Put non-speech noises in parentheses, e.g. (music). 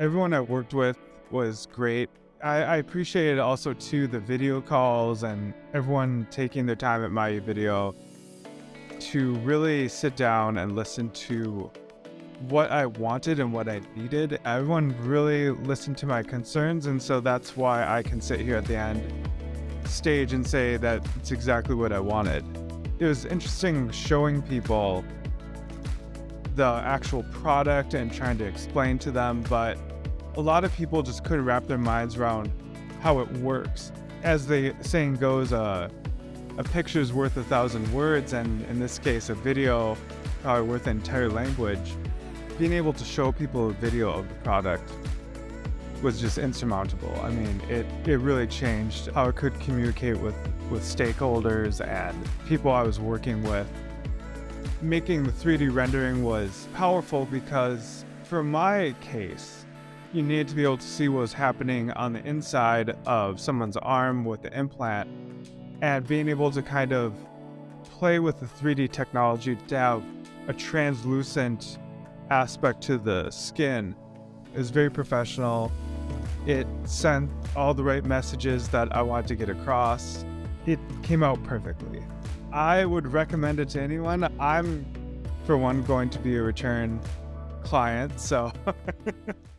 Everyone I worked with was great. I, I appreciated also too the video calls and everyone taking their time at my video to really sit down and listen to what I wanted and what I needed. Everyone really listened to my concerns, and so that's why I can sit here at the end stage and say that it's exactly what I wanted. It was interesting showing people the actual product and trying to explain to them, but a lot of people just couldn't wrap their minds around how it works. As the saying goes, uh, a picture's worth a thousand words, and in this case, a video probably worth an entire language. Being able to show people a video of the product was just insurmountable. I mean, it, it really changed how I could communicate with, with stakeholders and people I was working with. Making the 3D rendering was powerful because for my case, you needed to be able to see what was happening on the inside of someone's arm with the implant and being able to kind of play with the 3D technology to have a translucent aspect to the skin is very professional. It sent all the right messages that I wanted to get across. It came out perfectly. I would recommend it to anyone. I'm, for one, going to be a return client, so. (laughs)